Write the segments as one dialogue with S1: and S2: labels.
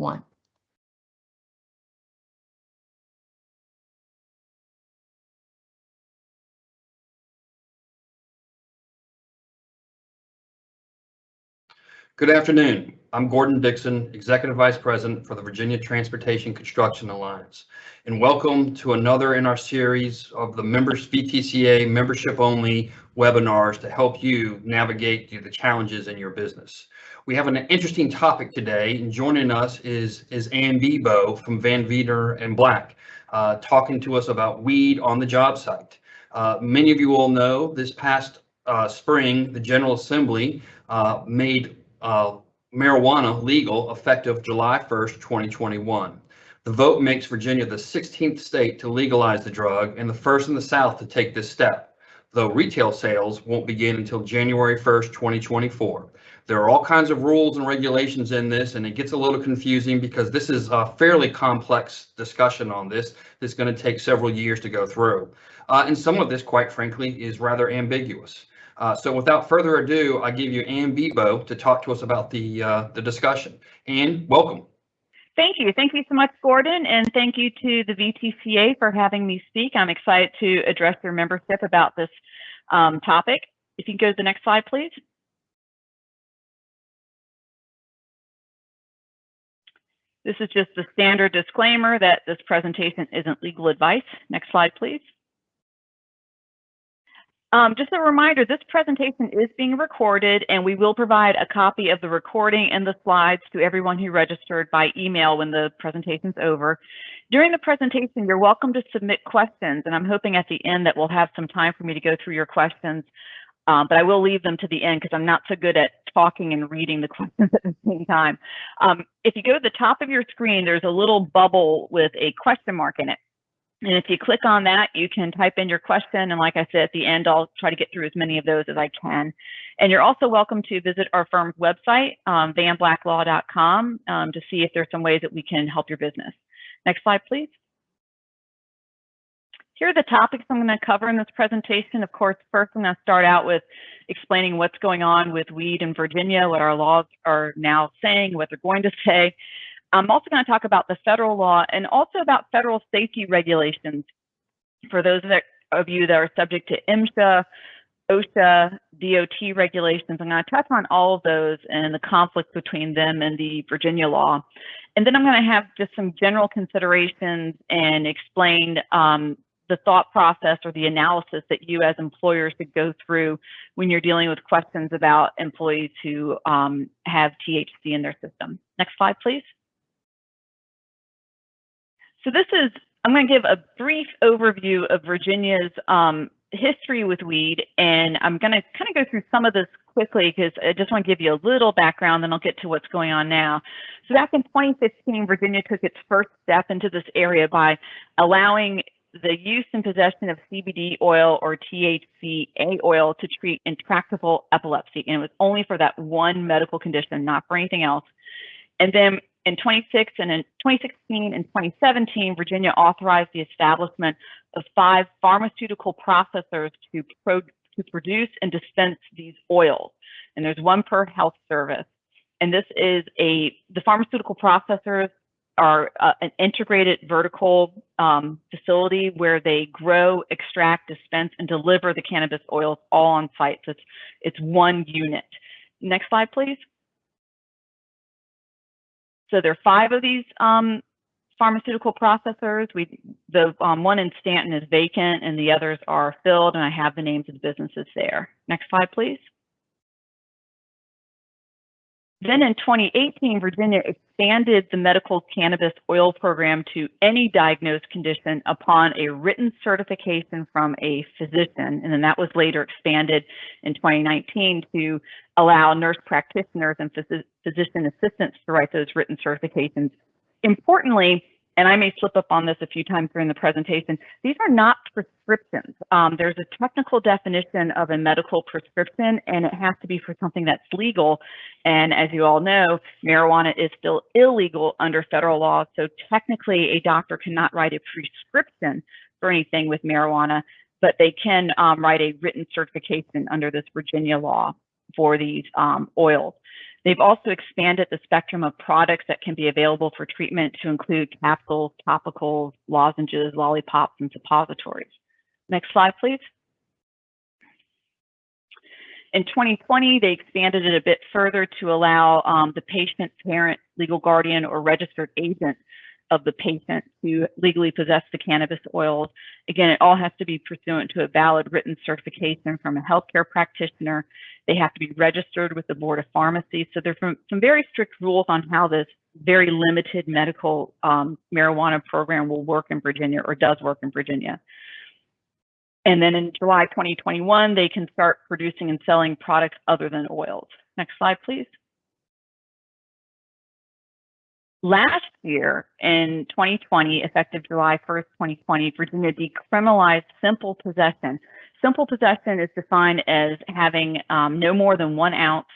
S1: one.
S2: Good afternoon. I'm Gordon Dixon, Executive Vice President for the Virginia Transportation Construction Alliance, and welcome to another in our series of the members VTCA membership-only webinars to help you navigate the challenges in your business. We have an interesting topic today, and joining us is, is Ann Bebo from Vandeventer Black, uh, talking to us about weed on the job site. Uh, many of you all know this past uh, spring, the General Assembly uh, made uh, marijuana legal effective July 1st, 2021. The vote makes Virginia the 16th state to legalize the drug and the first in the South to take this step, though retail sales won't begin until January 1st, 2024. There are all kinds of rules and regulations in this, and it gets a little confusing because this is a fairly complex discussion on this that's going to take several years to go through. Uh, and some of this, quite frankly, is rather ambiguous. Uh, so without further ado, I give you Ann Bebo to talk to us about the uh, the discussion. Ann, welcome.
S3: Thank you. Thank you so much, Gordon, and thank you to the VTCA for having me speak. I'm excited to address your membership about this um, topic. If you can go to the next slide, please. This is just the standard disclaimer that this presentation isn't legal advice. Next slide, please. Um, just a reminder, this presentation is being recorded and we will provide a copy of the recording and the slides to everyone who registered by email when the presentation's over. During the presentation, you're welcome to submit questions and I'm hoping at the end that we'll have some time for me to go through your questions, um, but I will leave them to the end because I'm not so good at talking and reading the questions at the same time. Um, if you go to the top of your screen, there's a little bubble with a question mark in it. And if you click on that, you can type in your question. And like I said, at the end, I'll try to get through as many of those as I can. And you're also welcome to visit our firm's website, um, vanblacklaw.com, um, to see if there's some ways that we can help your business. Next slide, please. Here are the topics I'm going to cover in this presentation. Of course, first I'm going to start out with explaining what's going on with weed in Virginia, what our laws are now saying, what they're going to say. I'm also going to talk about the federal law and also about federal safety regulations for those that, of you that are subject to MSHA, OSHA, DOT regulations. I'm going to touch on all of those and the conflict between them and the Virginia law. And then I'm going to have just some general considerations and explain um, the thought process or the analysis that you as employers should go through when you're dealing with questions about employees who um, have THC in their system. Next slide, please. So this is, I'm going to give a brief overview of Virginia's um, history with weed, and I'm going to kind of go through some of this quickly because I just want to give you a little background, then I'll get to what's going on now. So back in 2015, Virginia took its first step into this area by allowing the use and possession of CBD oil or THCA oil to treat intractable epilepsy. And it was only for that one medical condition, not for anything else. And then in 26 and in 2016 and 2017, Virginia authorized the establishment of five pharmaceutical processors to, pro to produce and dispense these oils. And there's one per health service. And this is a, the pharmaceutical processors are uh, an integrated vertical um, facility where they grow, extract, dispense, and deliver the cannabis oils all on site. So it's, it's one unit. Next slide, please. So there are five of these um, pharmaceutical processors. We, the um, one in Staunton is vacant and the others are filled and I have the names of the businesses there. Next slide, please. Then in 2018, Virginia expanded the medical cannabis oil program to any diagnosed condition upon a written certification from a physician. And then that was later expanded in 2019 to allow nurse practitioners and phys physician assistants to write those written certifications. Importantly, and I may slip up on this a few times during the presentation, these are not prescriptions. Um, there's a technical definition of a medical prescription, and it has to be for something that's legal. And as you all know, marijuana is still illegal under federal law. So technically, a doctor cannot write a prescription for anything with marijuana, but they can um, write a written certification under this Virginia law for these um, oils. They've also expanded the spectrum of products that can be available for treatment to include capsules, topicals, lozenges, lollipops, and suppositories. Next slide, please. In 2020, they expanded it a bit further to allow um, the patient, parent, legal guardian, or registered agent of the patient to legally possess the cannabis oils. Again, it all has to be pursuant to a valid written certification from a healthcare practitioner. They have to be registered with the Board of Pharmacy. So there's some, some very strict rules on how this very limited medical um, marijuana program will work in Virginia or does work in Virginia. And then in July 2021, they can start producing and selling products other than oils. Next slide, please. Last year, in 2020, effective July 1st, 2020, Virginia decriminalized simple possession. Simple possession is defined as having um, no more than one ounce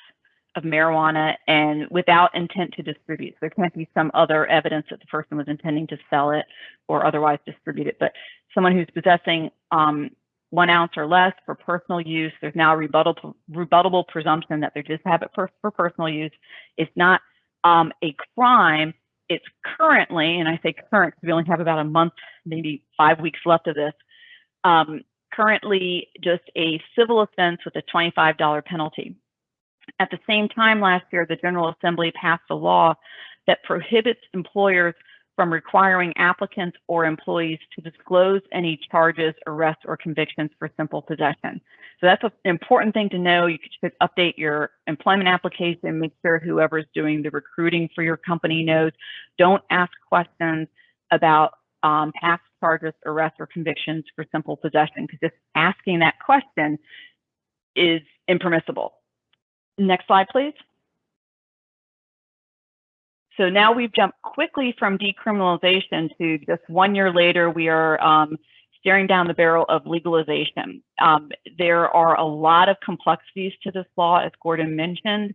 S3: of marijuana and without intent to distribute. So There can't be some other evidence that the person was intending to sell it or otherwise distribute it. But someone who's possessing um, one ounce or less for personal use, there's now a rebuttable, rebuttable presumption that they just have it for, for personal use. It's not um, a crime. It's currently, and I say current because we only have about a month, maybe five weeks left of this, um, currently just a civil offense with a $25 penalty. At the same time last year, the General Assembly passed a law that prohibits employers from requiring applicants or employees to disclose any charges, arrests, or convictions for simple possession. So that's an important thing to know. You should update your employment application, make sure whoever's doing the recruiting for your company knows. Don't ask questions about um, past charges, arrests, or convictions for simple possession, because just asking that question is impermissible. Next slide, please. So now we've jumped quickly from decriminalization to just one year later, we are um, staring down the barrel of legalization. Um, there are a lot of complexities to this law, as Gordon mentioned.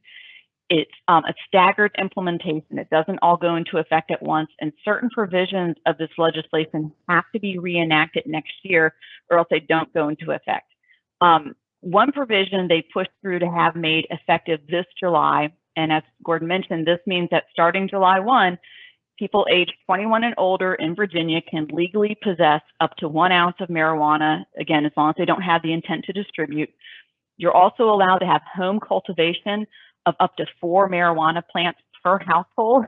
S3: It's um, a staggered implementation. It doesn't all go into effect at once, and certain provisions of this legislation have to be reenacted next year, or else they don't go into effect. Um, one provision they pushed through to have made effective this July and as Gordon mentioned, this means that starting July 1, people aged 21 and older in Virginia can legally possess up to one ounce of marijuana, again, as long as they don't have the intent to distribute. You're also allowed to have home cultivation of up to four marijuana plants per household,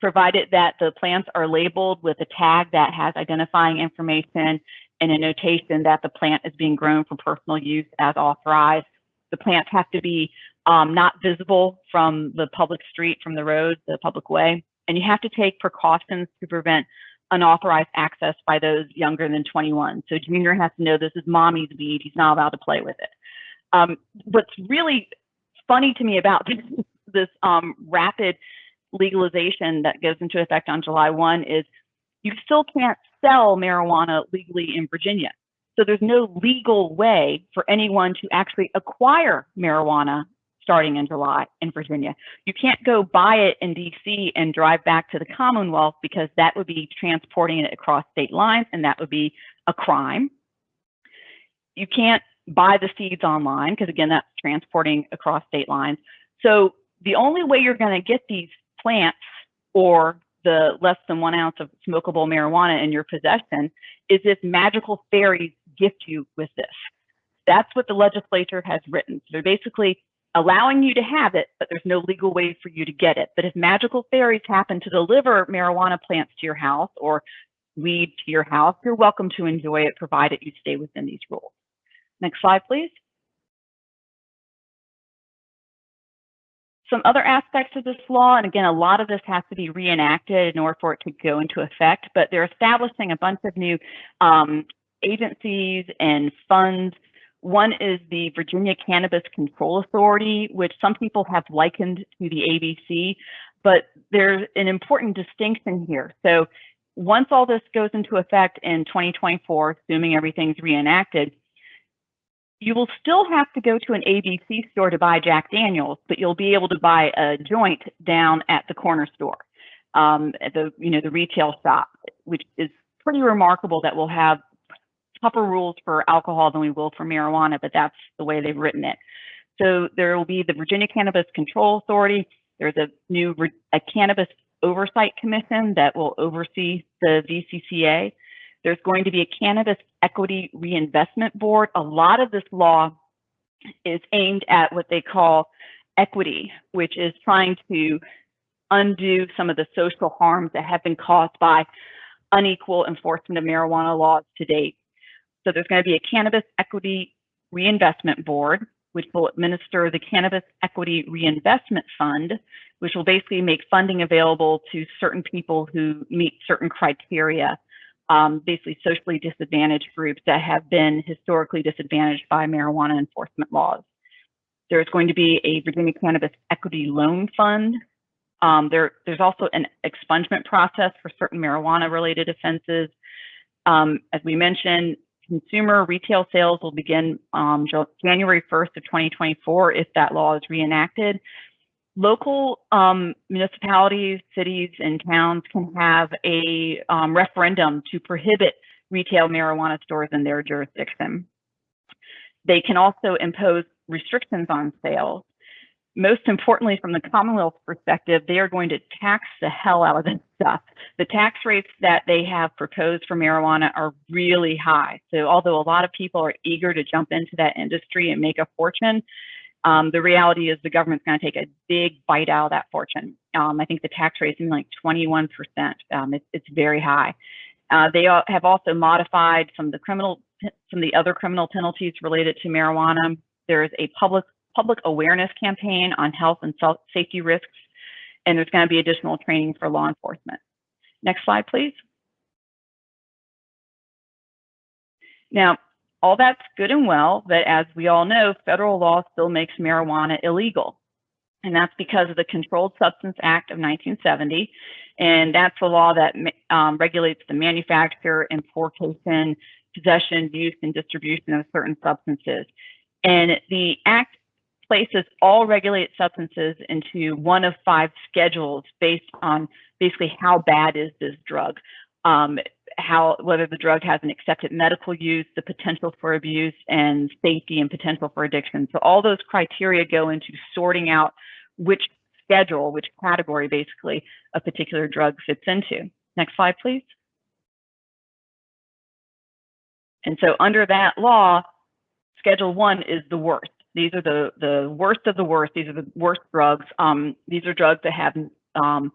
S3: provided that the plants are labeled with a tag that has identifying information and a notation that the plant is being grown for personal use as authorized. The plants have to be um, not visible from the public street, from the road, the public way. And you have to take precautions to prevent unauthorized access by those younger than 21. So Junior has to know this is mommy's weed. He's not allowed to play with it. Um, what's really funny to me about this, this um, rapid legalization that goes into effect on July 1 is you still can't sell marijuana legally in Virginia. So there's no legal way for anyone to actually acquire marijuana starting in July in Virginia. You can't go buy it in DC and drive back to the Commonwealth because that would be transporting it across state lines and that would be a crime. You can't buy the seeds online because again, that's transporting across state lines. So the only way you're going to get these plants or the less than one ounce of smokable marijuana in your possession is if magical fairies gift you with this. That's what the legislature has written. So they're basically allowing you to have it, but there's no legal way for you to get it. But if magical fairies happen to deliver marijuana plants to your house or weed to your house, you're welcome to enjoy it, provided you stay within these rules. Next slide, please. Some other aspects of this law, and again, a lot of this has to be reenacted in order for it to go into effect, but they're establishing a bunch of new um, agencies and funds one is the Virginia Cannabis Control Authority, which some people have likened to the ABC, but there's an important distinction here. So once all this goes into effect in 2024, assuming everything's reenacted, you will still have to go to an ABC store to buy Jack Daniels, but you'll be able to buy a joint down at the corner store, um, at the you know the retail shop, which is pretty remarkable that we'll have tougher rules for alcohol than we will for marijuana, but that's the way they've written it. So there will be the Virginia Cannabis Control Authority. There's a new a cannabis oversight commission that will oversee the VCCA. There's going to be a cannabis equity reinvestment board. A lot of this law is aimed at what they call equity, which is trying to undo some of the social harms that have been caused by unequal enforcement of marijuana laws to date. So there's going to be a cannabis equity reinvestment board, which will administer the Cannabis Equity Reinvestment Fund, which will basically make funding available to certain people who meet certain criteria, um, basically socially disadvantaged groups that have been historically disadvantaged by marijuana enforcement laws. There's going to be a Virginia Cannabis Equity Loan Fund. Um, there, there's also an expungement process for certain marijuana-related offenses. Um, as we mentioned, consumer retail sales will begin um, January 1st of 2024 if that law is reenacted. Local um, municipalities, cities, and towns can have a um, referendum to prohibit retail marijuana stores in their jurisdiction. They can also impose restrictions on sales. Most importantly, from the Commonwealth perspective, they are going to tax the hell out of this stuff. The tax rates that they have proposed for marijuana are really high. So although a lot of people are eager to jump into that industry and make a fortune, um, the reality is the government's going to take a big bite out of that fortune. Um, I think the tax rate is like 21%. Um, it's, it's very high. Uh, they have also modified some of the criminal, some of the other criminal penalties related to marijuana. There is a public public awareness campaign on health and safety risks, and there's going to be additional training for law enforcement. Next slide, please. Now, all that's good and well, but as we all know, federal law still makes marijuana illegal. And that's because of the Controlled Substance Act of 1970. And that's the law that um, regulates the manufacture, importation, possession, use, and distribution of certain substances. And the act places all regulated substances into one of five schedules based on basically how bad is this drug, um, how whether the drug has an accepted medical use, the potential for abuse, and safety and potential for addiction. So all those criteria go into sorting out which schedule, which category basically a particular drug fits into. Next slide, please. And so under that law, Schedule one is the worst. These are the, the worst of the worst. These are the worst drugs. Um, these are drugs that have um,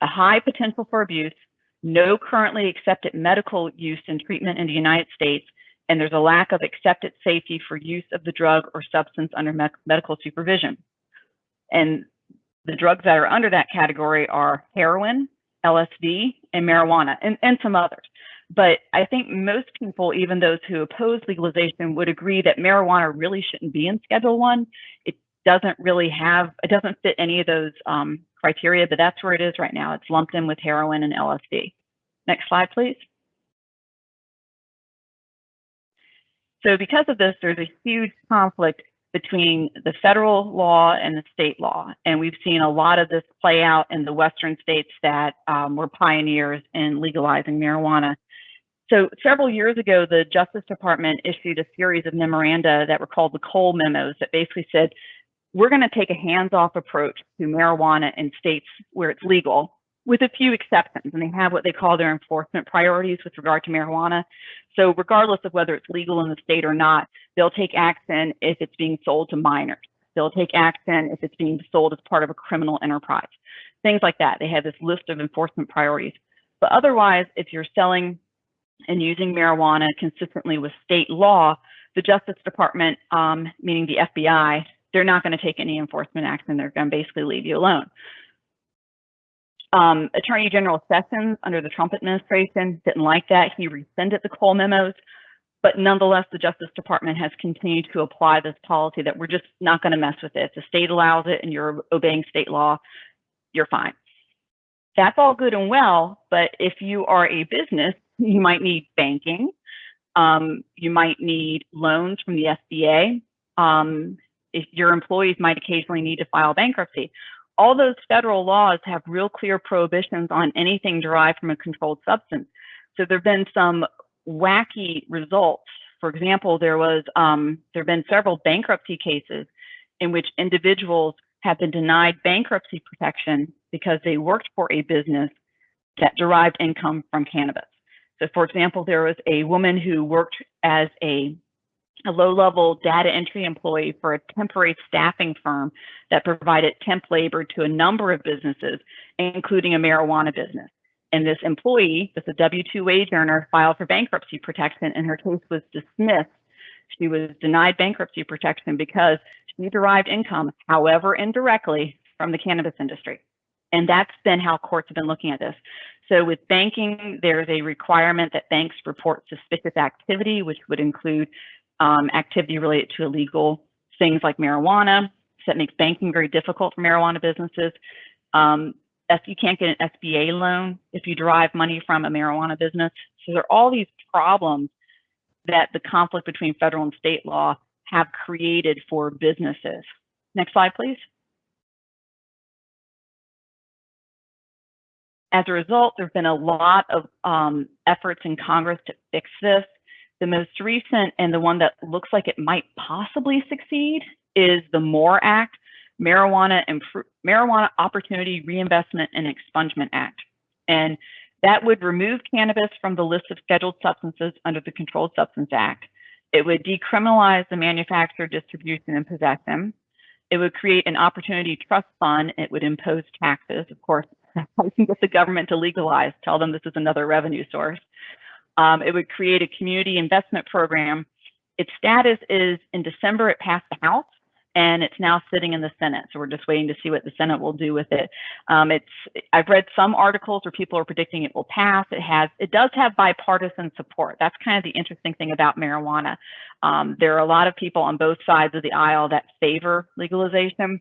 S3: a high potential for abuse, no currently accepted medical use and treatment in the United States, and there's a lack of accepted safety for use of the drug or substance under me medical supervision. And the drugs that are under that category are heroin, LSD, and marijuana, and, and some others. But I think most people, even those who oppose legalization, would agree that marijuana really shouldn't be in Schedule One. It doesn't really have, it doesn't fit any of those um, criteria, but that's where it is right now. It's lumped in with heroin and LSD. Next slide, please. So because of this, there's a huge conflict between the federal law and the state law. And we've seen a lot of this play out in the Western states that um, were pioneers in legalizing marijuana. So several years ago, the Justice Department issued a series of memoranda that were called the Cole memos that basically said, we're going to take a hands-off approach to marijuana in states where it's legal, with a few exceptions. And they have what they call their enforcement priorities with regard to marijuana. So regardless of whether it's legal in the state or not, they'll take action if it's being sold to minors. They'll take action if it's being sold as part of a criminal enterprise. Things like that. They have this list of enforcement priorities. But otherwise, if you're selling and using marijuana consistently with state law, the Justice Department, um, meaning the FBI, they're not going to take any enforcement action. They're going to basically leave you alone. Um, Attorney General Sessions under the Trump administration didn't like that. He rescinded the Cole memos, but nonetheless, the Justice Department has continued to apply this policy that we're just not going to mess with it. If the state allows it and you're obeying state law, you're fine. That's all good and well, but if you are a business you might need banking. Um, you might need loans from the SBA. Um, if your employees might occasionally need to file bankruptcy. All those federal laws have real clear prohibitions on anything derived from a controlled substance. So there have been some wacky results. For example, there was um, there have been several bankruptcy cases in which individuals have been denied bankruptcy protection because they worked for a business that derived income from cannabis. So for example, there was a woman who worked as a, a low-level data entry employee for a temporary staffing firm that provided temp labor to a number of businesses, including a marijuana business. And this employee, this a W-2 wage earner, filed for bankruptcy protection and her case was dismissed. She was denied bankruptcy protection because she derived income, however indirectly, from the cannabis industry. And that's been how courts have been looking at this. So with banking, there's a requirement that banks report suspicious activity, which would include um, activity related to illegal things like marijuana. So that makes banking very difficult for marijuana businesses. Um, you can't get an SBA loan if you derive money from a marijuana business. So there are all these problems that the conflict between federal and state law have created for businesses. Next slide, please. As a result, there have been a lot of um, efforts in Congress to fix this. The most recent and the one that looks like it might possibly succeed is the MORE Act, Marijuana, Marijuana Opportunity Reinvestment and Expungement Act. And that would remove cannabis from the list of scheduled substances under the Controlled Substance Act. It would decriminalize the manufacture, distribution, and possession. It would create an opportunity trust fund. It would impose taxes. Of course, how can get the government to legalize, tell them this is another revenue source. Um, it would create a community investment program. Its status is in December, it passed the House and it's now sitting in the Senate. So we're just waiting to see what the Senate will do with it. Um, it's I've read some articles where people are predicting it will pass. It has it does have bipartisan support. That's kind of the interesting thing about marijuana. Um, there are a lot of people on both sides of the aisle that favor legalization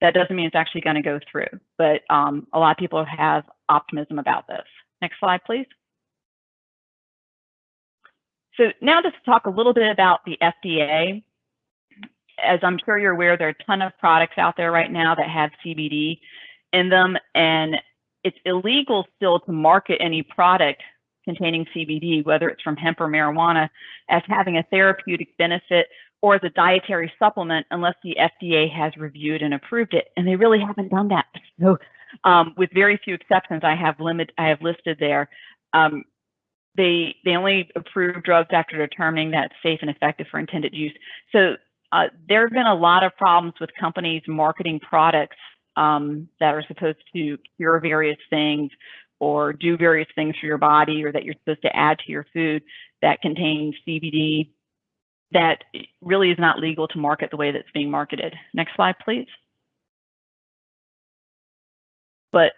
S3: that doesn't mean it's actually going to go through, but um, a lot of people have optimism about this. Next slide, please. So now just to talk a little bit about the FDA. As I'm sure you're aware, there are a ton of products out there right now that have CBD in them, and it's illegal still to market any product containing CBD, whether it's from hemp or marijuana, as having a therapeutic benefit or as a dietary supplement unless the FDA has reviewed and approved it. And they really haven't done that. So um, with very few exceptions, I have limit I have listed there. Um, they they only approve drugs after determining that it's safe and effective for intended use. So uh, there have been a lot of problems with companies marketing products um, that are supposed to cure various things or do various things for your body or that you're supposed to add to your food that contains CBD that really is not legal to market the way that's being marketed. Next slide, please. But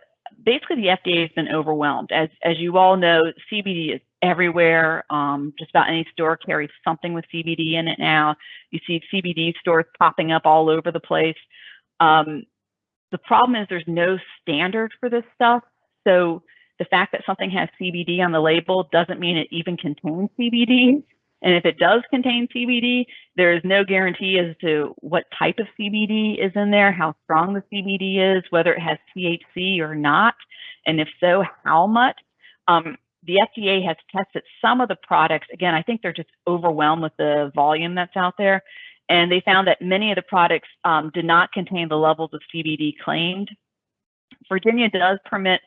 S3: basically the FDA has been overwhelmed. As, as you all know, CBD is everywhere. Um, just about any store carries something with CBD in it now. You see CBD stores popping up all over the place. Um, the problem is there's no standard for this stuff. So the fact that something has CBD on the label doesn't mean it even contains CBD. And if it does contain CBD, there is no guarantee as to what type of CBD is in there, how strong the CBD is, whether it has THC or not, and if so, how much. Um, the FDA has tested some of the products. Again, I think they're just overwhelmed with the volume that's out there. And they found that many of the products um, did not contain the levels of CBD claimed. Virginia does permit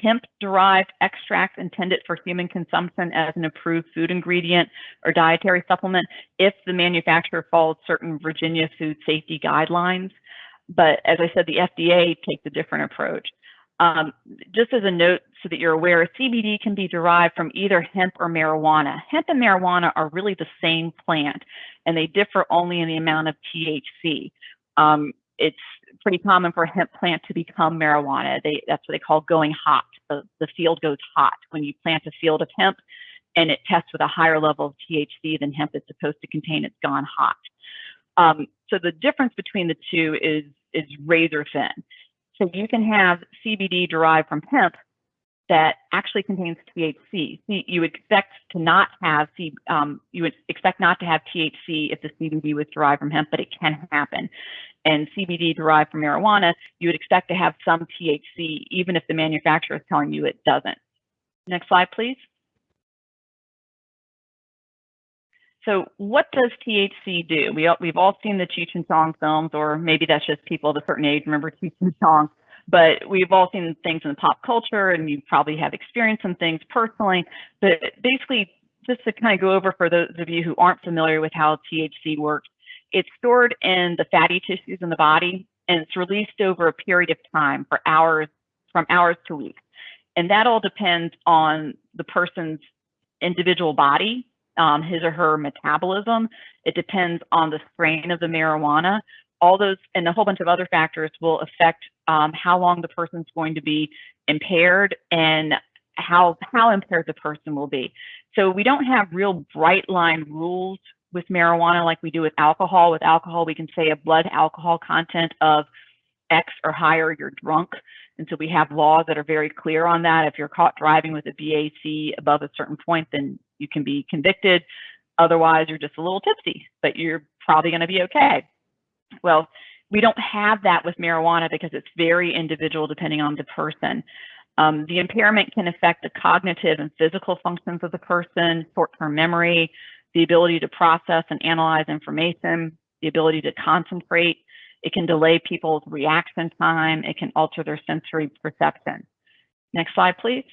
S3: hemp-derived extracts intended for human consumption as an approved food ingredient or dietary supplement if the manufacturer follows certain Virginia food safety guidelines. But as I said, the FDA takes a different approach. Um, just as a note so that you're aware, CBD can be derived from either hemp or marijuana. Hemp and marijuana are really the same plant, and they differ only in the amount of THC. Um, it's pretty common for a hemp plant to become marijuana. They, that's what they call going hot. The, the field goes hot when you plant a field of hemp and it tests with a higher level of THC than hemp is supposed to contain, it's gone hot. Um, so the difference between the two is, is razor thin. So you can have CBD derived from hemp that actually contains THC. You would expect to not have C, um, you would expect not to have THC if the CBD was derived from hemp, but it can happen and CBD derived from marijuana, you would expect to have some THC, even if the manufacturer is telling you it doesn't. Next slide, please. So what does THC do? We, we've all seen the Cheech and Chong films, or maybe that's just people of a certain age remember Cheech and Chong. But we've all seen things in pop culture, and you probably have experienced some things personally. But basically, just to kind of go over for those of you who aren't familiar with how THC works, it's stored in the fatty tissues in the body, and it's released over a period of time for hours, from hours to weeks. And that all depends on the person's individual body um, his or her metabolism. It depends on the strain of the marijuana. All those and a whole bunch of other factors will affect um, how long the person's going to be impaired and how how impaired the person will be. So we don't have real bright line rules with marijuana like we do with alcohol. With alcohol, we can say a blood alcohol content of X or higher, you're drunk. And so we have laws that are very clear on that. If you're caught driving with a BAC above a certain point, then you can be convicted. Otherwise, you're just a little tipsy, but you're probably going to be okay. Well, we don't have that with marijuana because it's very individual depending on the person. Um, the impairment can affect the cognitive and physical functions of the person, short-term memory, the ability to process and analyze information, the ability to concentrate. It can delay people's reaction time. It can alter their sensory perception. Next slide, please.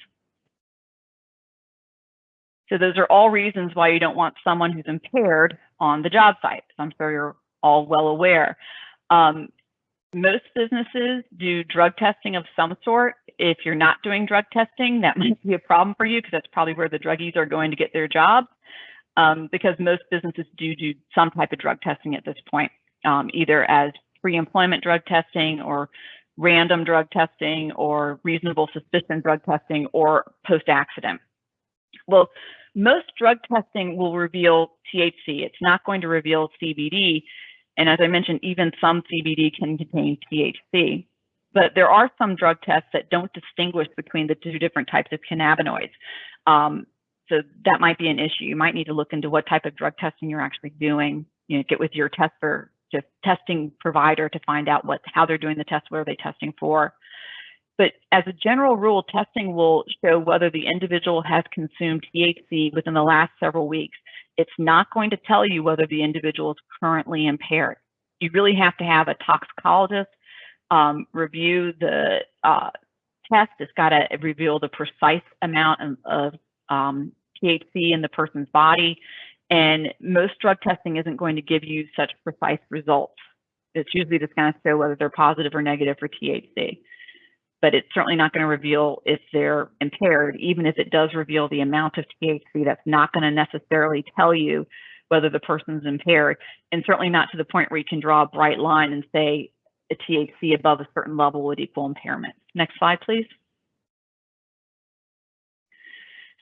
S3: So those are all reasons why you don't want someone who's impaired on the job site. I'm sure you're all well aware. Um, most businesses do drug testing of some sort. If you're not doing drug testing, that might be a problem for you because that's probably where the druggies are going to get their jobs. Um, because most businesses do do some type of drug testing at this point, um, either as pre-employment drug testing or random drug testing or reasonable suspicion drug testing or post-accident. Well, most drug testing will reveal THC. It's not going to reveal CBD. And as I mentioned, even some CBD can contain THC. But there are some drug tests that don't distinguish between the two different types of cannabinoids. Um, so that might be an issue. You might need to look into what type of drug testing you're actually doing. You know, get with your tester, just testing provider to find out what how they're doing the test. What are they testing for? But as a general rule, testing will show whether the individual has consumed THC within the last several weeks. It's not going to tell you whether the individual is currently impaired. You really have to have a toxicologist um, review the uh, test. It's got to reveal the precise amount of, of um, THC in the person's body. And most drug testing isn't going to give you such precise results. It's usually just going to show whether they're positive or negative for THC but it's certainly not going to reveal if they're impaired. Even if it does reveal the amount of THC, that's not going to necessarily tell you whether the person's impaired, and certainly not to the point where you can draw a bright line and say a THC above a certain level would equal impairment. Next slide, please.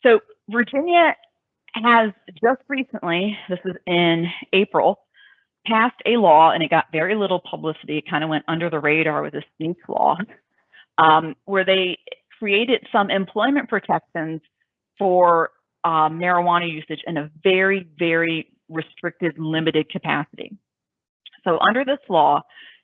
S3: So Virginia has just recently, this is in April, passed a law, and it got very little publicity. It kind of went under the radar with a sneak law um, where they created some employment protections for um, marijuana usage in a very, very restricted, limited capacity. So under this law,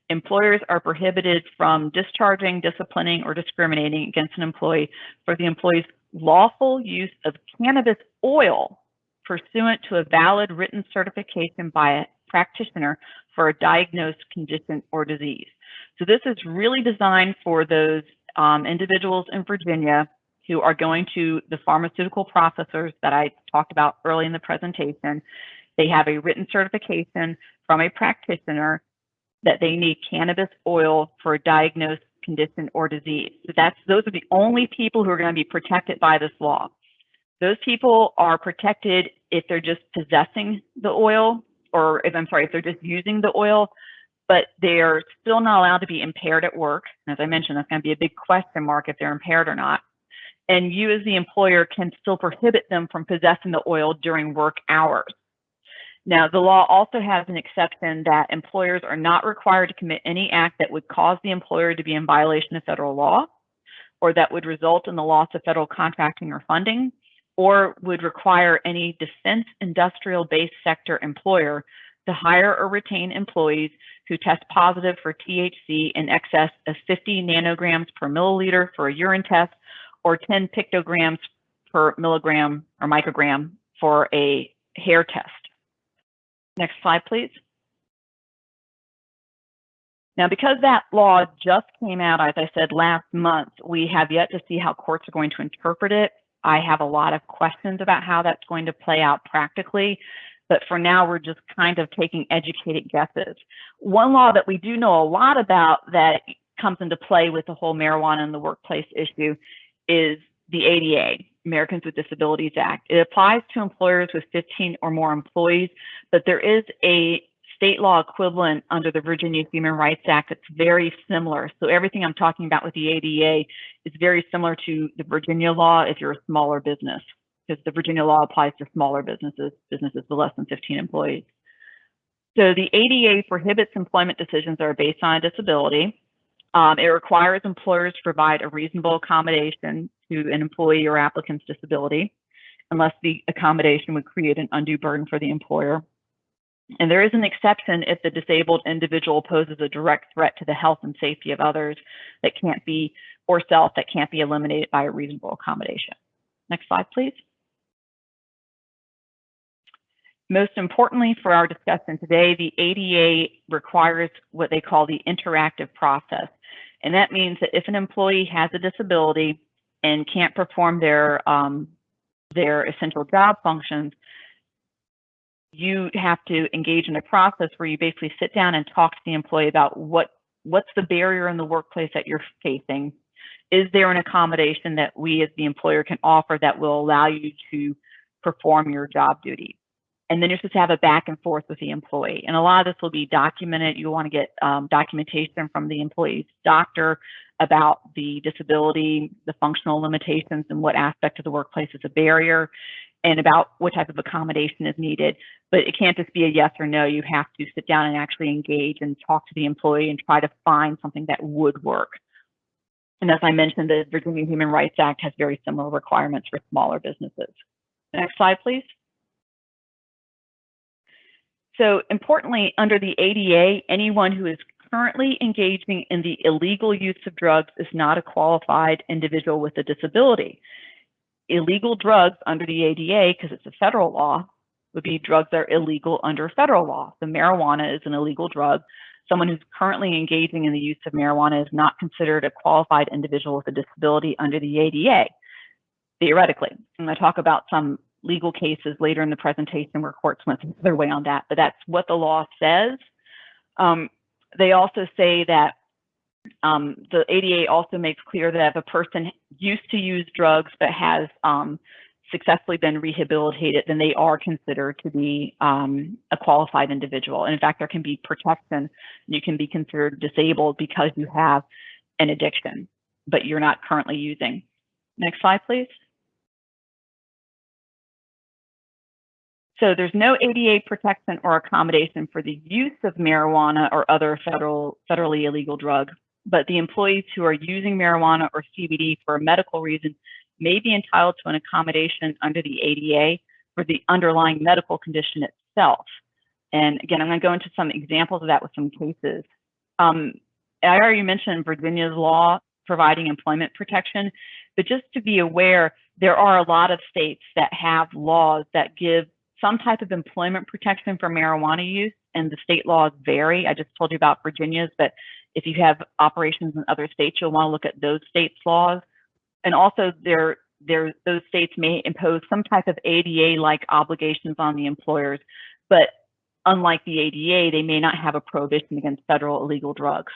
S3: employers are prohibited from discharging, disciplining, or discriminating against an employee for the employee's lawful use of cannabis oil pursuant to a valid written certification by a practitioner for a diagnosed condition or disease. So this is really designed for those um, individuals in Virginia who are going to the pharmaceutical processors that I talked about early in the presentation. They have a written certification from a practitioner that they need cannabis oil for a diagnosed condition or disease. So that's those are the only people who are going to be protected by this law. Those people are protected if they're just possessing the oil, or if I'm sorry, if they're just using the oil, but they're still not allowed to be impaired at work. As I mentioned, that's going to be a big question mark if they're impaired or not. And you as the employer can still prohibit them from possessing the oil during work hours. Now, the law also has an exception that employers are not required to commit any act that would cause the employer to be in violation of federal law, or that would result in the loss of federal contracting or funding, or would require any defense industrial based sector employer to hire or retain employees who test positive for THC in excess of 50 nanograms per milliliter for a urine test or 10 picograms per milligram or microgram for a hair test. Next slide, please. Now, because that law just came out, as I said, last month, we have yet to see how courts are going to interpret it. I have a lot of questions about how that's going to play out practically, but for now, we're just kind of taking educated guesses. One law that we do know a lot about that comes into play with the whole marijuana in the workplace issue is the ADA, Americans with Disabilities Act. It applies to employers with 15 or more employees, but there is a state law equivalent under the Virginia Human Rights Act that's very similar. So everything I'm talking about with the ADA is very similar to the Virginia law if you're a smaller business, because the Virginia law applies to smaller businesses, businesses with less than 15 employees. So the ADA prohibits employment decisions that are based on a disability. Um, it requires employers to provide a reasonable accommodation to an employee or applicant's disability, unless the accommodation would create an undue burden for the employer. And there is an exception if the disabled individual poses a direct threat to the health and safety of others that can't be, or self, that can't be eliminated by a reasonable accommodation. Next slide, please. Most importantly for our discussion today, the ADA requires what they call the interactive process. And that means that if an employee has a disability and can't perform their, um, their essential job functions, you have to engage in a process where you basically sit down and talk to the employee about what what's the barrier in the workplace that you're facing is there an accommodation that we as the employer can offer that will allow you to perform your job duty and then you're supposed to have a back and forth with the employee and a lot of this will be documented you want to get um, documentation from the employee's doctor about the disability the functional limitations and what aspect of the workplace is a barrier and about what type of accommodation is needed. But it can't just be a yes or no. You have to sit down and actually engage and talk to the employee and try to find something that would work. And as I mentioned, the Virginia Human Rights Act has very similar requirements for smaller businesses. Next slide, please. So importantly, under the ADA, anyone who is currently engaging in the illegal use of drugs is not a qualified individual with a disability illegal drugs under the ADA, because it's a federal law, would be drugs that are illegal under federal law. The marijuana is an illegal drug. Someone who's currently engaging in the use of marijuana is not considered a qualified individual with a disability under the ADA, theoretically. I'm going to talk about some legal cases later in the presentation where courts went their way on that, but that's what the law says. Um, they also say that um, the ADA also makes clear that if a person used to use drugs but has um, successfully been rehabilitated, then they are considered to be um, a qualified individual. And in fact, there can be protection. You can be considered disabled because you have an addiction, but you're not currently using. Next slide, please. So there's no ADA protection or accommodation for the use of marijuana or other federal, federally illegal drug, but the employees who are using marijuana or CBD for a medical reason may be entitled to an accommodation under the ADA for the underlying medical condition itself. And again, I'm going to go into some examples of that with some cases. Um, I already mentioned Virginia's law providing employment protection, but just to be aware, there are a lot of states that have laws that give some type of employment protection for marijuana use, and the state laws vary. I just told you about Virginia's, but if you have operations in other states, you'll want to look at those states' laws. And also, there, there, those states may impose some type of ADA-like obligations on the employers, but unlike the ADA, they may not have a prohibition against federal illegal drugs.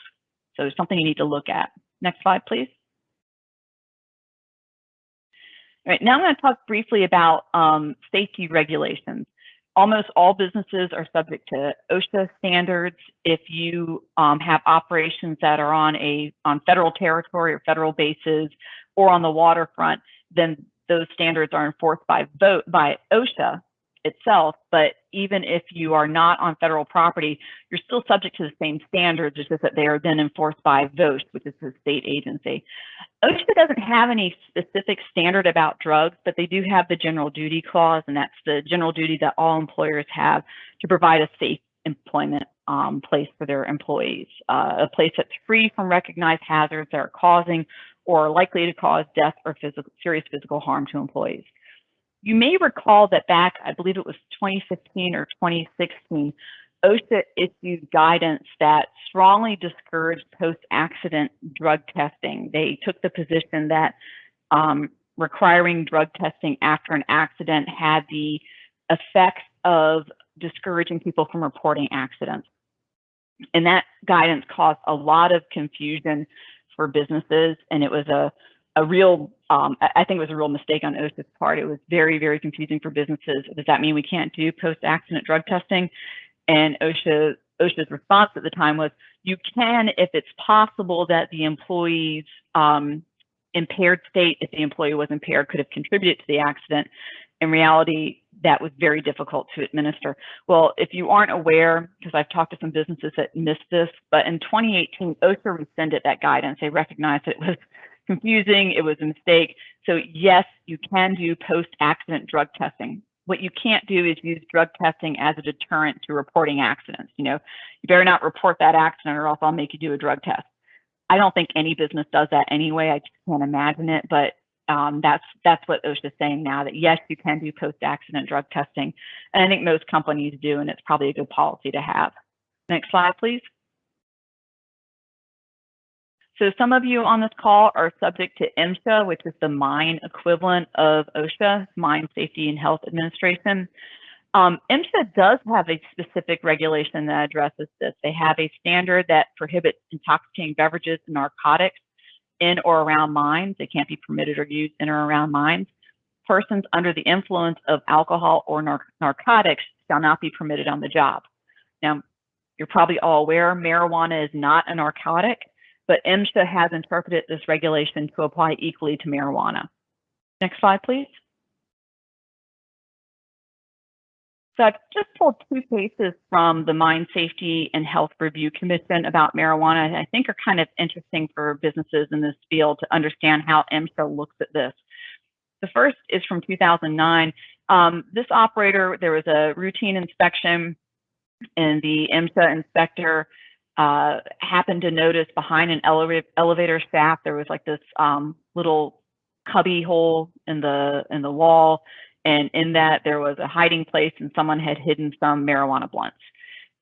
S3: So it's something you need to look at. Next slide, please. All right, now I'm going to talk briefly about um, safety regulations almost all businesses are subject to OSHA standards. If you um, have operations that are on a on federal territory or federal bases or on the waterfront, then those standards are enforced by vote by OSHA itself, but even if you are not on federal property, you're still subject to the same standards, it's just that they are then enforced by VOSH, which is the state agency. OSHA doesn't have any specific standard about drugs, but they do have the general duty clause, and that's the general duty that all employers have to provide a safe employment um, place for their employees, uh, a place that's free from recognized hazards that are causing or likely to cause death or physical, serious physical harm to employees. You may recall that back, I believe it was 2015 or 2016, OSHA issued guidance that strongly discouraged post-accident drug testing. They took the position that um, requiring drug testing after an accident had the effects of discouraging people from reporting accidents. And that guidance caused a lot of confusion for businesses, and it was a, a real, um, I think it was a real mistake on OSHA's part. It was very, very confusing for businesses. Does that mean we can't do post-accident drug testing? And OSHA, OSHA's response at the time was, you can if it's possible that the employee's um, impaired state, if the employee was impaired, could have contributed to the accident. In reality, that was very difficult to administer. Well, if you aren't aware, because I've talked to some businesses that missed this, but in 2018, OSHA rescinded that guidance. They recognized it was confusing, it was a mistake. So yes, you can do post-accident drug testing. What you can't do is use drug testing as a deterrent to reporting accidents. You know, you better not report that accident or else I'll make you do a drug test. I don't think any business does that anyway. I just can't imagine it, but um, that's that's what OSHA is saying now that yes, you can do post-accident drug testing, and I think most companies do, and it's probably a good policy to have. Next slide, please. So some of you on this call are subject to MSHA, which is the mine equivalent of OSHA, Mine Safety and Health Administration. Um, MSHA does have a specific regulation that addresses this. They have a standard that prohibits intoxicating beverages and narcotics in or around mines. They can't be permitted or used in or around mines. Persons under the influence of alcohol or nar narcotics shall not be permitted on the job. Now, you're probably all aware marijuana is not a narcotic, but MSHA has interpreted this regulation to apply equally to marijuana. Next slide, please. So I've just pulled two cases from the Mine Safety and Health Review Commission about marijuana I think are kind of interesting for businesses in this field to understand how MSHA looks at this. The first is from 2009. Um, this operator, there was a routine inspection and the MSHA inspector uh, happened to notice behind an ele elevator shaft, there was like this um, little cubby hole in the in the wall and in that, there was a hiding place and someone had hidden some marijuana blunts.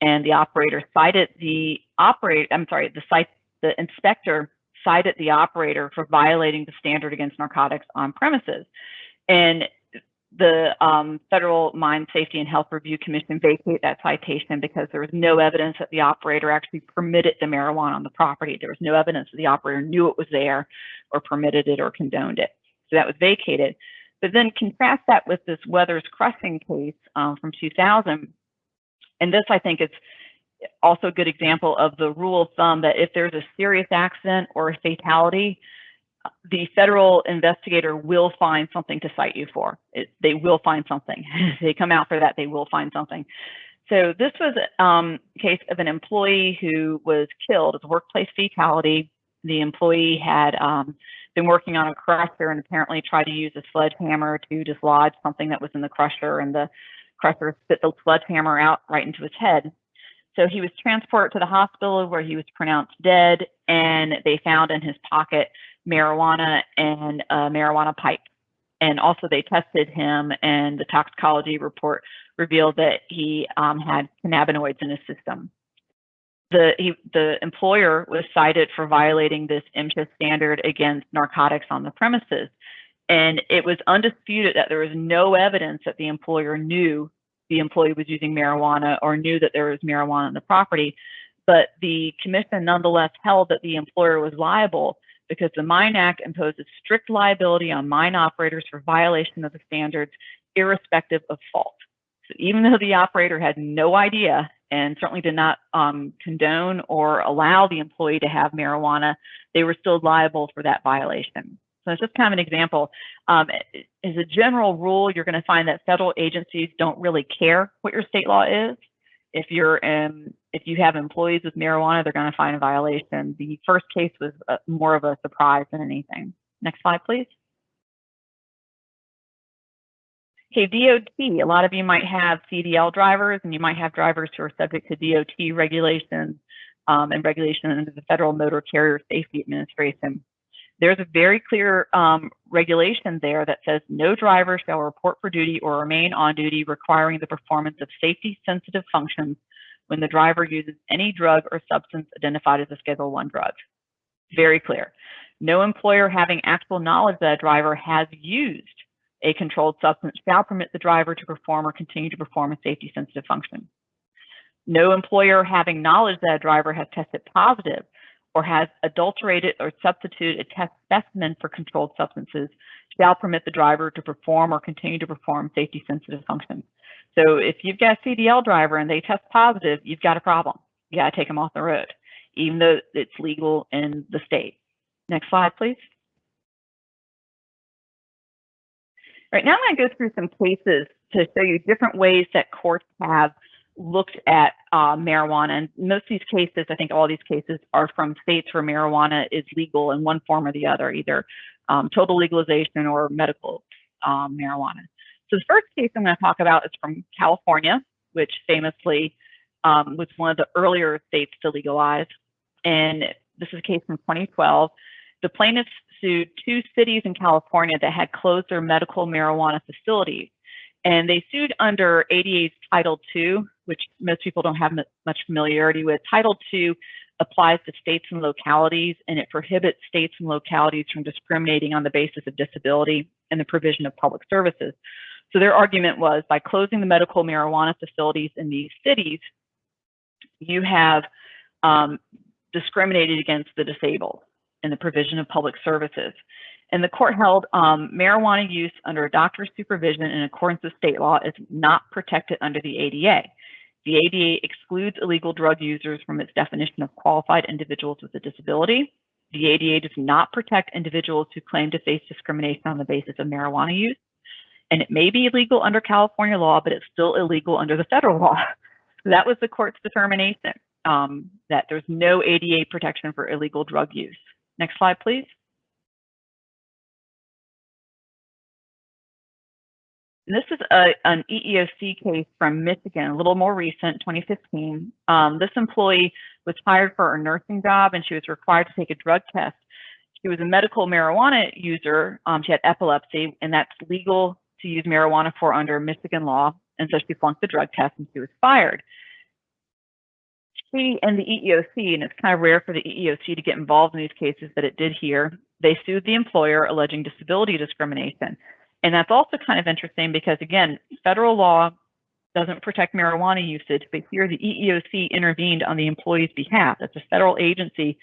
S3: And the operator cited the operator, I'm sorry, the site, the inspector cited the operator for violating the standard against narcotics on premises. And the um, Federal Mine Safety and Health Review Commission vacated that citation because there was no evidence that the operator actually permitted the marijuana on the property. There was no evidence that the operator knew it was there or permitted it or condoned it. So that was vacated. But then contrast that with this Weathers Crossing case um, from 2000. And this, I think, is also a good example of the rule of thumb that if there's a serious accident or a fatality, the federal investigator will find something to cite you for. It, they will find something. they come out for that, they will find something. So this was um, a case of an employee who was killed. It's a workplace fatality. The employee had um, been working on a crusher and apparently tried to use a sledgehammer to dislodge something that was in the crusher and the crusher spit the sledgehammer out right into his head. So he was transported to the hospital where he was pronounced dead and they found in his pocket marijuana and a marijuana pipe. And also they tested him and the toxicology report revealed that he um, had cannabinoids in his system the he, the employer was cited for violating this MSHA standard against narcotics on the premises. And it was undisputed that there was no evidence that the employer knew the employee was using marijuana or knew that there was marijuana on the property. But the commission nonetheless held that the employer was liable because the Mine Act imposes strict liability on mine operators for violation of the standards, irrespective of fault. So even though the operator had no idea and certainly did not um, condone or allow the employee to have marijuana, they were still liable for that violation. So it's just kind of an example. Um, as a general rule, you're going to find that federal agencies don't really care what your state law is. If you're in, if you have employees with marijuana, they're going to find a violation. The first case was uh, more of a surprise than anything. Next slide, please. Okay, DOT, a lot of you might have CDL drivers and you might have drivers who are subject to DOT regulations um, and regulation under the Federal Motor Carrier Safety Administration. There's a very clear um, regulation there that says no driver shall report for duty or remain on duty requiring the performance of safety sensitive functions when the driver uses any drug or substance identified as a Schedule 1 drug. Very clear. No employer having actual knowledge that a driver has used a controlled substance shall permit the driver to perform or continue to perform a safety sensitive function. No employer having knowledge that a driver has tested positive or has adulterated or substituted a test specimen for controlled substances shall permit the driver to perform or continue to perform safety sensitive functions. So if you've got a CDL driver and they test positive, you've got a problem. You got to take them off the road, even though it's legal in the state. Next slide, please. All right, now I'm going to go through some cases to show you different ways that courts have looked at uh, marijuana. And most of these cases, I think all these cases are from states where marijuana is legal in one form or the other, either um, total legalization or medical um, marijuana. So the first case I'm going to talk about is from California, which famously um, was one of the earlier states to legalize. And this is a case from 2012. The plaintiffs sued two cities in California that had closed their medical marijuana facilities. And they sued under ADA's Title II, which most people don't have much familiarity with. Title II applies to states and localities, and it prohibits states and localities from discriminating on the basis of disability and the provision of public services. So their argument was by closing the medical marijuana facilities in these cities, you have um, discriminated against the disabled in the provision of public services. And the court held um, marijuana use under a doctor's supervision in accordance with state law is not protected under the ADA. The ADA excludes illegal drug users from its definition of qualified individuals with a disability. The ADA does not protect individuals who claim to face discrimination on the basis of marijuana use. And it may be illegal under California law, but it's still illegal under the federal law. that was the court's determination um, that there's no ADA protection for illegal drug use. Next slide, please. This is a, an EEOC case from Michigan, a little more recent, 2015. Um, this employee was hired for a nursing job and she was required to take a drug test. She was a medical marijuana user. Um, she had epilepsy, and that's legal to use marijuana for under Michigan law. And so she flunked the drug test and she was fired. She and the EEOC, and it's kind of rare for the EEOC to get involved in these cases, but it did here. They sued the employer alleging disability discrimination. And that's also kind of interesting because, again, federal law doesn't protect marijuana usage, but here the EEOC intervened on the employee's behalf. That's a federal agency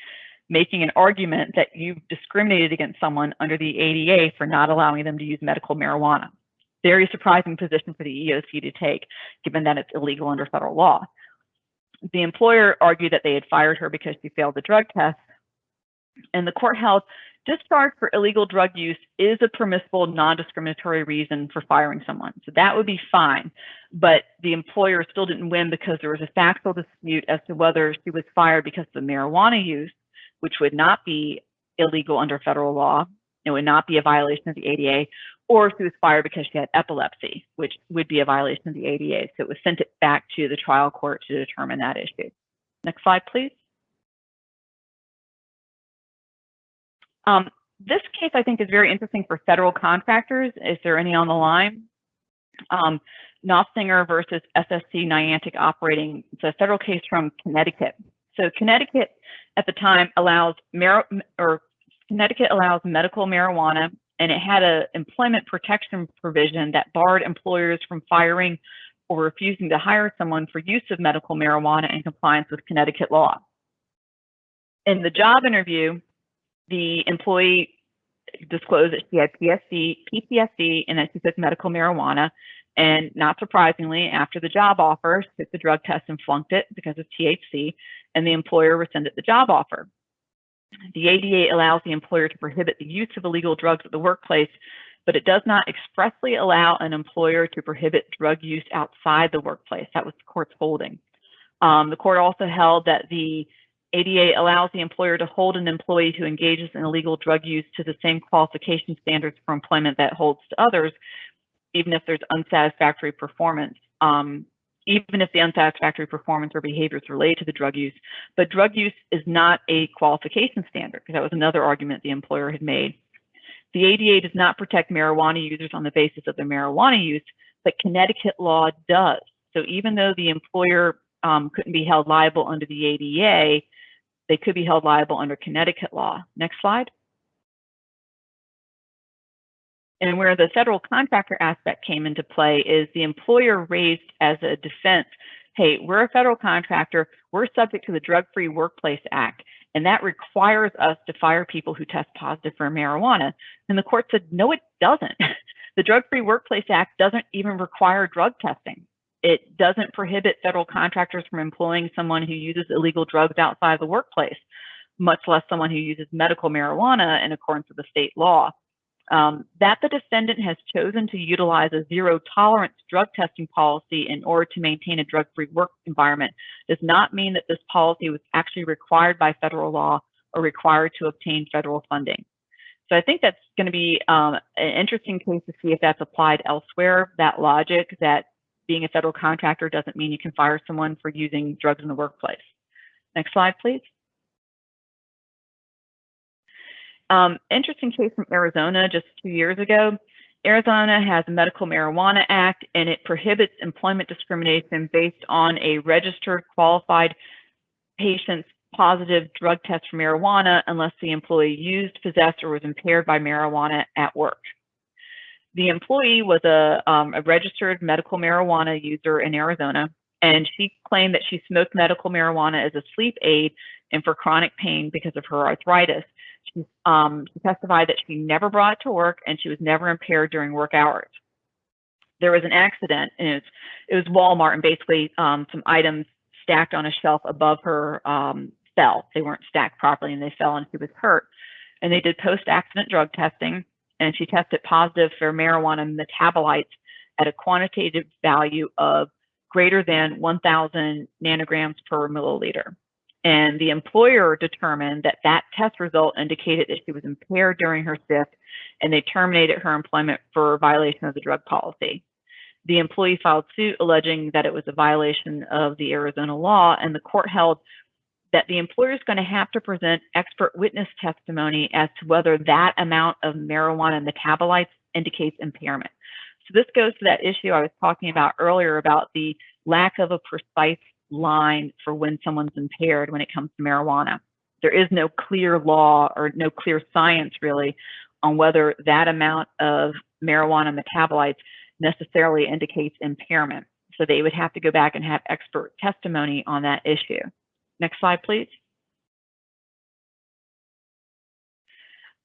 S3: making an argument that you've discriminated against someone under the ADA for not allowing them to use medical marijuana. Very surprising position for the EEOC to take, given that it's illegal under federal law. The employer argued that they had fired her because she failed the drug test, and the court held discharge for illegal drug use is a permissible non-discriminatory reason for firing someone. So that would be fine. But the employer still didn't win because there was a factual dispute as to whether she was fired because of the marijuana use, which would not be illegal under federal law. It would not be a violation of the ADA, or she was fired because she had epilepsy, which would be a violation of the ADA. So it was sent it back to the trial court to determine that issue. Next slide, please. Um, this case, I think, is very interesting for federal contractors. Is there any on the line? Um, Noffsinger versus SSC Niantic Operating. It's a federal case from Connecticut. So Connecticut at the time allows or Connecticut allows medical marijuana, and it had an employment protection provision that barred employers from firing or refusing to hire someone for use of medical marijuana in compliance with Connecticut law. In the job interview, the employee disclosed that she had PSC, PTSD and that she took medical marijuana. And not surprisingly, after the job offer, she took the drug test and flunked it because of THC, and the employer rescinded the job offer. The ADA allows the employer to prohibit the use of illegal drugs at the workplace, but it does not expressly allow an employer to prohibit drug use outside the workplace. That was the court's holding. Um, the court also held that the ADA allows the employer to hold an employee who engages in illegal drug use to the same qualification standards for employment that holds to others, even if there's unsatisfactory performance. Um, even if the unsatisfactory performance or behaviors related to the drug use. But drug use is not a qualification standard, because that was another argument the employer had made. The ADA does not protect marijuana users on the basis of their marijuana use, but Connecticut law does. So even though the employer um, couldn't be held liable under the ADA, they could be held liable under Connecticut law. Next slide. And where the federal contractor aspect came into play is the employer raised as a defense, hey, we're a federal contractor, we're subject to the Drug Free Workplace Act, and that requires us to fire people who test positive for marijuana. And the court said, no, it doesn't. the Drug Free Workplace Act doesn't even require drug testing. It doesn't prohibit federal contractors from employing someone who uses illegal drugs outside the workplace, much less someone who uses medical marijuana in accordance with the state law. Um, that the defendant has chosen to utilize a zero tolerance drug testing policy in order to maintain a drug free work environment does not mean that this policy was actually required by federal law or required to obtain federal funding. So I think that's going to be um, an interesting case to see if that's applied elsewhere, that logic that being a federal contractor doesn't mean you can fire someone for using drugs in the workplace. Next slide, please. Um, interesting case from Arizona just two years ago. Arizona has a Medical Marijuana Act and it prohibits employment discrimination based on a registered qualified patient's positive drug test for marijuana unless the employee used, possessed, or was impaired by marijuana at work. The employee was a, um, a registered medical marijuana user in Arizona, and she claimed that she smoked medical marijuana as a sleep aid and for chronic pain because of her arthritis. She, um, she testified that she never brought it to work and she was never impaired during work hours. There was an accident, and it was, it was Walmart, and basically um, some items stacked on a shelf above her um, fell. They weren't stacked properly, and they fell, and she was hurt. And they did post-accident drug testing, and she tested positive for marijuana metabolites at a quantitative value of greater than 1,000 nanograms per milliliter. And the employer determined that that test result indicated that she was impaired during her shift, and they terminated her employment for violation of the drug policy. The employee filed suit alleging that it was a violation of the Arizona law, and the court held that the employer is going to have to present expert witness testimony as to whether that amount of marijuana metabolites indicates impairment. So this goes to that issue I was talking about earlier about the lack of a precise line for when someone's impaired when it comes to marijuana. There is no clear law or no clear science really on whether that amount of marijuana metabolites necessarily indicates impairment. So they would have to go back and have expert testimony on that issue. Next slide, please.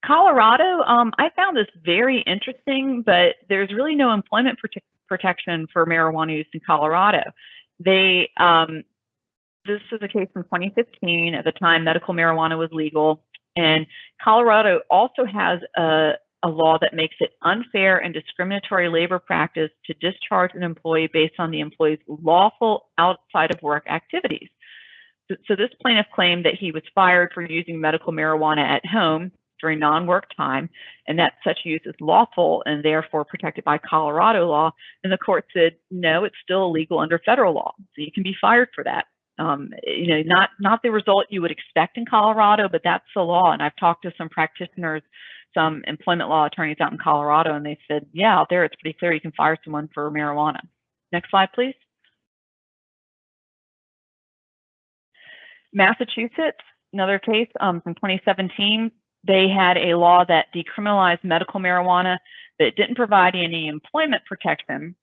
S3: Colorado, um, I found this very interesting, but there's really no employment prote protection for marijuana use in Colorado. They, um, this is a case from 2015. At the time, medical marijuana was legal. And Colorado also has a, a law that makes it unfair and discriminatory labor practice to discharge an employee based on the employee's lawful outside of work activities. So, this plaintiff claimed that he was fired for using medical marijuana at home during non-work time, and that such use is lawful and therefore protected by Colorado law. And the court said, no, it's still illegal under federal law, so you can be fired for that. Um, you know, not not the result you would expect in Colorado, but that's the law. And I've talked to some practitioners, some employment law attorneys out in Colorado, and they said, yeah, out there it's pretty clear you can fire someone for marijuana. Next slide, please. Massachusetts, another case um, from 2017 they had a law that decriminalized medical marijuana that didn't provide any employment protection.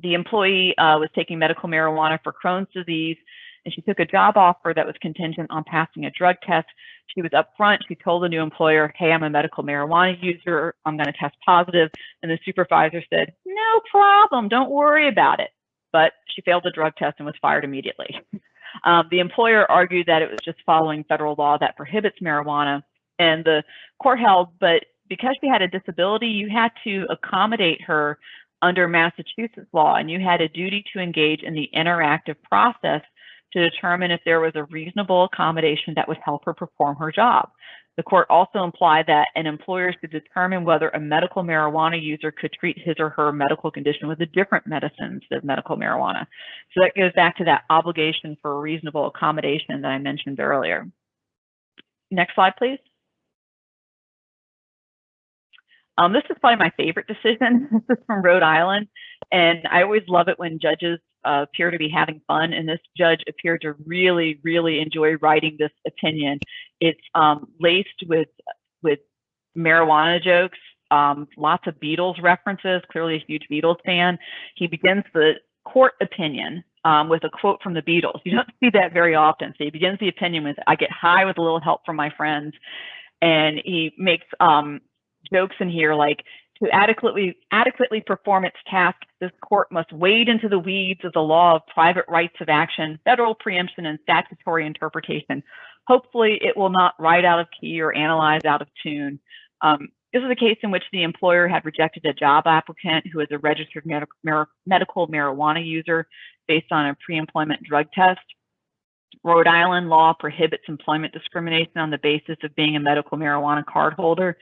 S3: The employee uh, was taking medical marijuana for Crohn's disease, and she took a job offer that was contingent on passing a drug test. She was upfront. She told the new employer, hey, I'm a medical marijuana user. I'm going to test positive. And the supervisor said, no problem. Don't worry about it. But she failed the drug test and was fired immediately. Um, the employer argued that it was just following federal law that prohibits marijuana and the court held, but because she had a disability, you had to accommodate her under Massachusetts law, and you had a duty to engage in the interactive process to determine if there was a reasonable accommodation that would help her perform her job. The court also implied that an employer should determine whether a medical marijuana user could treat his or her medical condition with a different medicines than medical marijuana. So that goes back to that obligation for reasonable accommodation that I mentioned earlier. Next slide, please. Um, this is probably my favorite decision. This is from Rhode Island, and I always love it when judges uh, appear to be having fun, and this judge appeared to really, really enjoy writing this opinion. It's um, laced with with marijuana jokes, um, lots of Beatles references. Clearly, a huge Beatles fan. He begins the court opinion um, with a quote from the Beatles. You don't see that very often. So he begins the opinion with, "I get high with a little help from my friends," and he makes um, jokes in here like to adequately adequately perform its task, this court must wade into the weeds of the law of private rights of action, federal preemption, and statutory interpretation. Hopefully, it will not write out of key or analyze out of tune. Um, this is a case in which the employer had rejected a job applicant who is a registered med medical marijuana user based on a pre-employment drug test. Rhode Island law prohibits employment discrimination on the basis of being a medical marijuana card holder.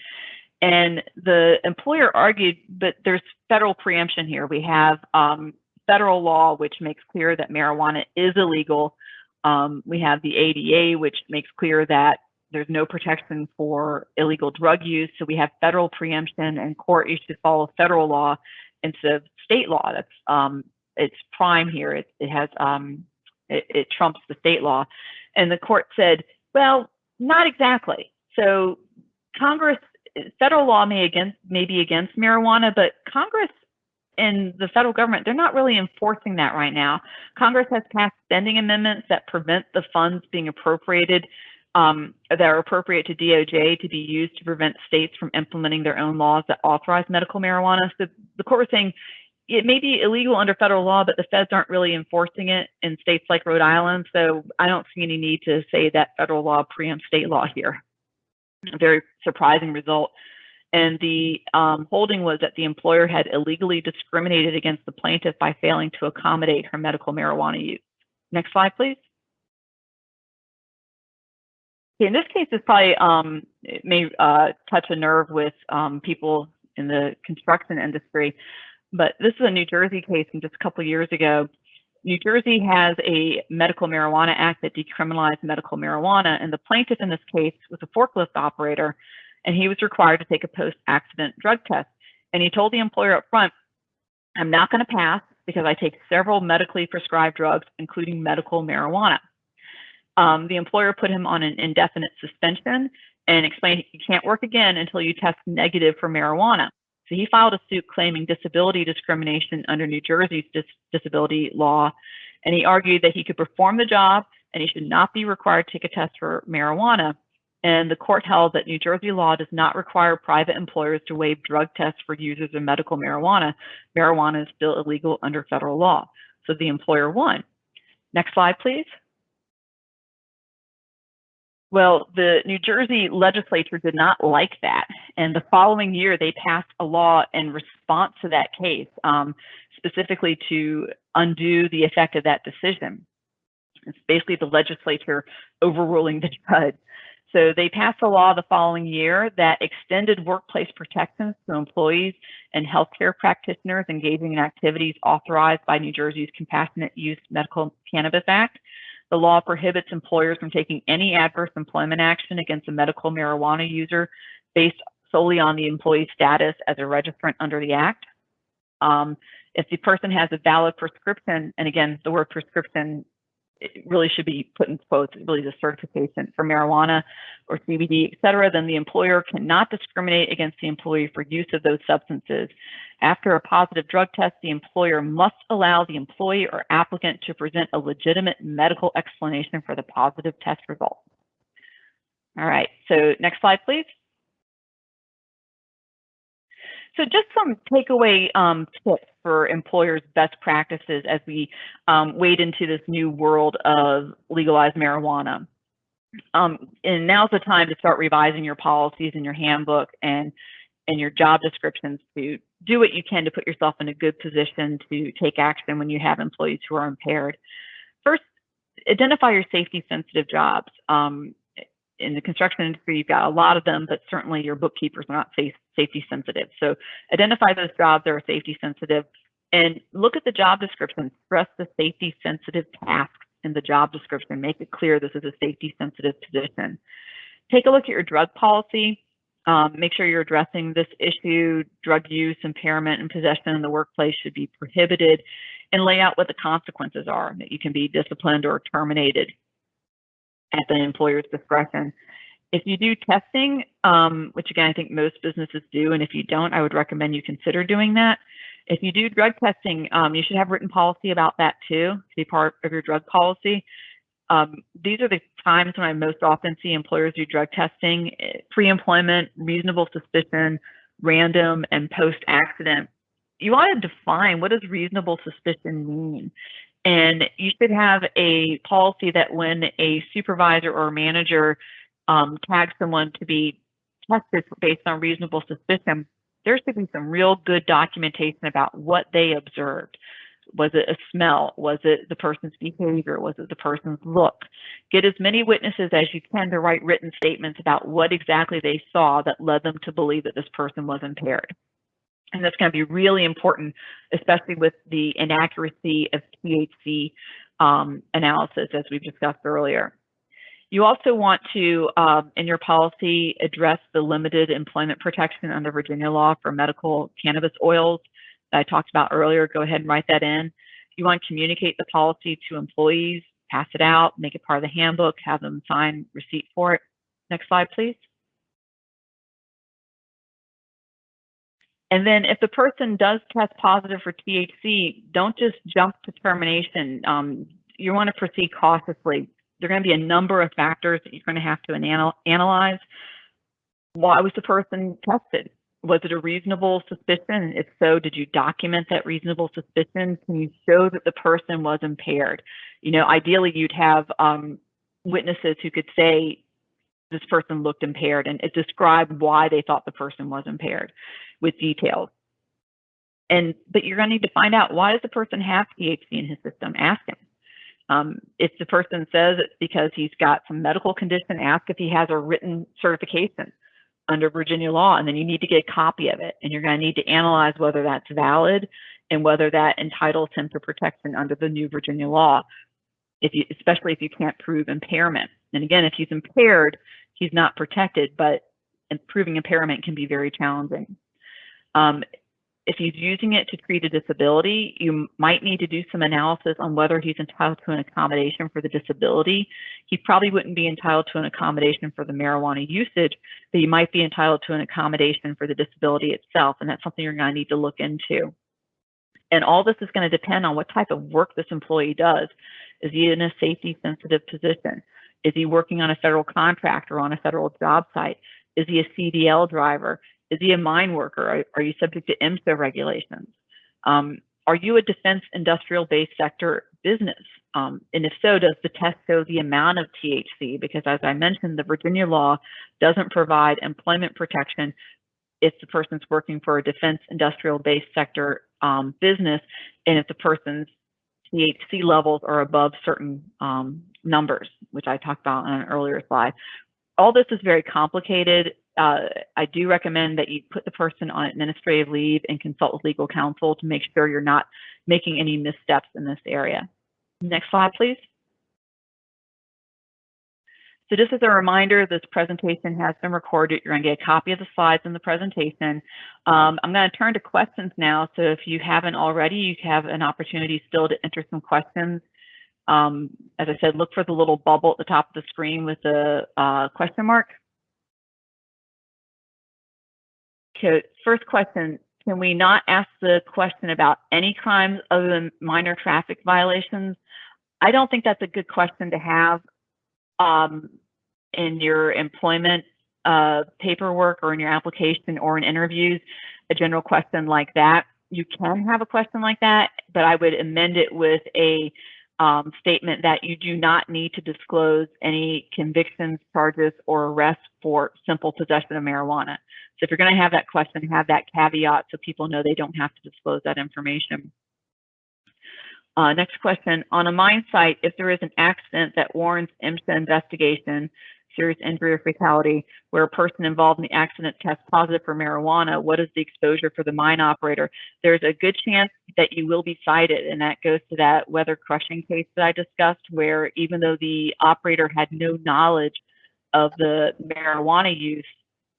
S3: And the employer argued, but there's federal preemption here. We have um, federal law, which makes clear that marijuana is illegal. Um, we have the ADA, which makes clear that there's no protection for illegal drug use. So we have federal preemption, and court you to follow federal law instead of state law. That's um, it's prime here. It, it has um, it, it trumps the state law. And the court said, well, not exactly. So Congress federal law may against may be against marijuana, but Congress and the federal government they're not really enforcing that right now. Congress has passed spending amendments that prevent the funds being appropriated um, that are appropriate to DOJ to be used to prevent states from implementing their own laws that authorize medical marijuana. So the court was saying it may be illegal under federal law, but the feds aren't really enforcing it in states like Rhode Island. So I don't see any need to say that federal law preempts state law here a very surprising result. And the um, holding was that the employer had illegally discriminated against the plaintiff by failing to accommodate her medical marijuana use. Next slide, please. Okay, in this case, it's probably um, may uh, touch a nerve with um, people in the construction industry, but this is a New Jersey case from just a couple years ago New Jersey has a medical marijuana act that decriminalized medical marijuana, and the plaintiff in this case was a forklift operator, and he was required to take a post-accident drug test. And he told the employer up front, I'm not going to pass because I take several medically prescribed drugs, including medical marijuana. Um, the employer put him on an indefinite suspension and explained he can't work again until you test negative for marijuana. So he filed a suit claiming disability discrimination under New Jersey's dis disability law, and he argued that he could perform the job and he should not be required to take a test for marijuana. And the court held that New Jersey law does not require private employers to waive drug tests for users of medical marijuana. Marijuana is still illegal under federal law. So the employer won. Next slide, please. Well, the New Jersey legislature did not like that. And the following year, they passed a law in response to that case, um, specifically to undo the effect of that decision. It's basically the legislature overruling the judge. So they passed a law the following year that extended workplace protections to employees and healthcare practitioners engaging in activities authorized by New Jersey's Compassionate Use Medical Cannabis Act. The law prohibits employers from taking any adverse employment action against a medical marijuana user based solely on the employee's status as a registrant under the Act. Um, if the person has a valid prescription, and again, the word prescription really should be put in quotes, really the certification for marijuana or CBD, et cetera, then the employer cannot discriminate against the employee for use of those substances. After a positive drug test, the employer must allow the employee or applicant to present a legitimate medical explanation for the positive test result. All right, so next slide, please. So just some takeaway um, tips for employers' best practices as we um, wade into this new world of legalized marijuana. Um, and now's the time to start revising your policies and your handbook and and your job descriptions to do what you can to put yourself in a good position to take action when you have employees who are impaired. First, identify your safety sensitive jobs. Um, in the construction industry, you've got a lot of them, but certainly your bookkeepers are not safe, safety sensitive. So identify those jobs that are safety sensitive and look at the job description, stress the safety sensitive tasks in the job description, make it clear this is a safety sensitive position. Take a look at your drug policy. Um, make sure you're addressing this issue. Drug use, impairment, and possession in the workplace should be prohibited and lay out what the consequences are that you can be disciplined or terminated at the employer's discretion. If you do testing, um, which again, I think most businesses do, and if you don't, I would recommend you consider doing that. If you do drug testing, um, you should have written policy about that too, to be part of your drug policy. Um, these are the times when I most often see employers do drug testing, eh, pre-employment, reasonable suspicion, random, and post-accident. You want to define what does reasonable suspicion mean? And you should have a policy that when a supervisor or manager um, tags someone to be tested based on reasonable suspicion, there should be some real good documentation about what they observed. Was it a smell? Was it the person's behavior? Was it the person's look? Get as many witnesses as you can to write written statements about what exactly they saw that led them to believe that this person was impaired. And that's going to be really important, especially with the inaccuracy of THC um, analysis, as we've discussed earlier. You also want to, um, in your policy, address the limited employment protection under Virginia law for medical cannabis oils that I talked about earlier. Go ahead and write that in. You want to communicate the policy to employees, pass it out, make it part of the handbook, have them sign receipt for it. Next slide, please. And then if the person does test positive for THC, don't just jump to termination. Um, you want to proceed cautiously. There are going to be a number of factors that you're going to have to anal analyze. Why was the person tested? Was it a reasonable suspicion? If so, did you document that reasonable suspicion? Can you show that the person was impaired? You know, ideally you'd have um, witnesses who could say this person looked impaired and it described why they thought the person was impaired with details. And but you're going to need to find out why does the person have THC in his system? Ask him. Um, if the person says it's because he's got some medical condition, ask if he has a written certification under Virginia law, and then you need to get a copy of it. And you're going to need to analyze whether that's valid and whether that entitles him to protection under the new Virginia law, if you, especially if you can't prove impairment. And again, if he's impaired, he's not protected, but proving impairment can be very challenging. Um, if he's using it to treat a disability, you might need to do some analysis on whether he's entitled to an accommodation for the disability. He probably wouldn't be entitled to an accommodation for the marijuana usage, but he might be entitled to an accommodation for the disability itself, and that's something you're going to need to look into. And all this is going to depend on what type of work this employee does. Is he in a safety sensitive position? Is he working on a federal contract or on a federal job site? Is he a CDL driver? Is he a mine worker? Are, are you subject to MSHA regulations? Um, are you a defense industrial based sector business? Um, and if so, does the test show the amount of THC? Because as I mentioned, the Virginia law doesn't provide employment protection if the person's working for a defense industrial based sector um, business and if the person's THC levels are above certain um, numbers, which I talked about on an earlier slide. All this is very complicated uh, I do recommend that you put the person on administrative leave and consult with legal counsel to make sure you're not making any missteps in this area. Next slide, please. So just as a reminder, this presentation has been recorded. You're going to get a copy of the slides in the presentation. Um, I'm going to turn to questions now. So if you haven't already, you have an opportunity still to enter some questions. Um, as I said, look for the little bubble at the top of the screen with the uh, question mark. Okay, first question, can we not ask the question about any crimes other than minor traffic violations? I don't think that's a good question to have um, in your employment uh, paperwork or in your application or in interviews, a general question like that. You can have a question like that, but I would amend it with a um, statement that you do not need to disclose any convictions, charges, or arrests for simple possession of marijuana. So if you're going to have that question, have that caveat so people know they don't have to disclose that information. Uh, next question, on a mine site, if there is an accident that warrants MSHA investigation, serious injury or fatality, where a person involved in the accident tests positive for marijuana, what is the exposure for the mine operator? There's a good chance that you will be cited, and that goes to that weather crushing case that I discussed, where even though the operator had no knowledge of the marijuana use,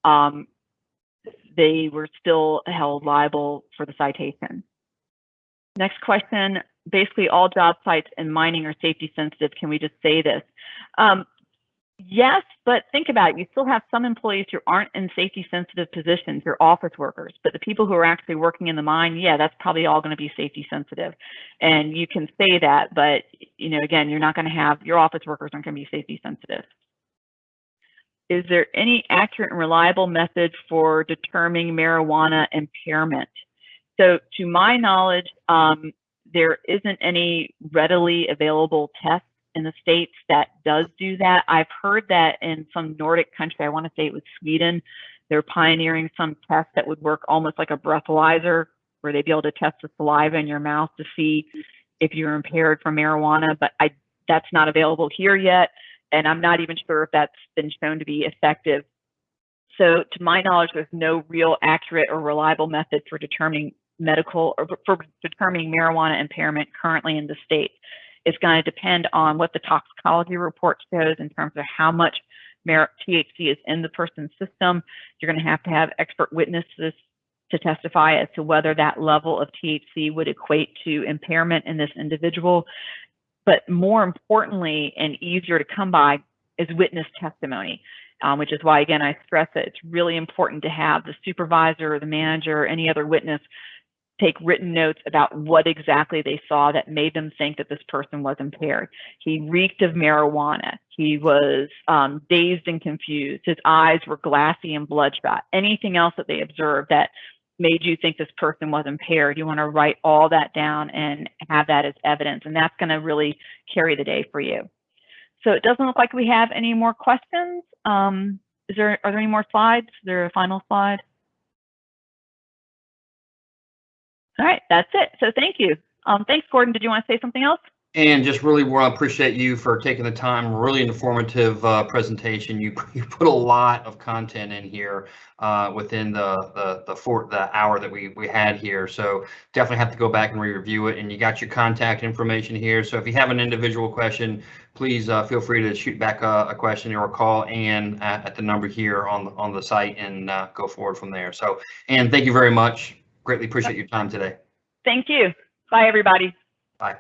S3: um, they were still held liable for the citation. Next question, basically all job sites in mining are safety sensitive. Can we just say this? Um, yes, but think about it. You still have some employees who aren't in safety sensitive positions, your office workers, but the people who are actually working in the mine, yeah, that's probably all going to be safety sensitive. And you can say that, but you know, again, you're not going to have your office workers aren't going to be safety sensitive. Is there any accurate and reliable method for determining marijuana impairment? So to my knowledge, um, there isn't any readily available test in the states that does do that. I've heard that in some Nordic country, I want to say it was Sweden, they're pioneering some test that would work almost like a breathalyzer, where they'd be able to test the saliva in your mouth to see if you're impaired from marijuana. But I, that's not available here yet, and I'm not even sure if that's been shown to be effective. So, to my knowledge, there's no real accurate or reliable method for determining medical or for determining marijuana impairment currently in the state. It's going to depend on what the toxicology report shows in terms of how much THC is in the person's system. You're going to have to have expert witnesses to testify as to whether that level of THC would equate to impairment in this individual. But more importantly and easier to come by is witness testimony. Um, which is why, again, I stress that it's really important to have the supervisor or the manager or any other witness take written notes about what exactly they saw that made them think that this person was impaired. He reeked of marijuana. He was um, dazed and confused. His eyes were glassy and bloodshot. Anything else that they observed that made you think this person was impaired, you want to write all that down and have that as evidence. And that's going to really carry the day for you. So it doesn't look like we have any more questions. Um, is there, are there any more slides? Is there a final slide? All right, that's it. So thank you. Um, thanks, Gordon. Did you want to say something else?
S2: And just really to appreciate you for taking the time. Really informative uh, presentation. You you put a lot of content in here uh, within the the the, four, the hour that we we had here. So definitely have to go back and re-review it. And you got your contact information here. So if you have an individual question, please uh, feel free to shoot back a, a question or call and at, at, the number here on the, on the site and uh, go forward from there. So and thank you very much. Greatly appreciate your time today.
S3: Thank you. Bye, everybody.
S2: Bye.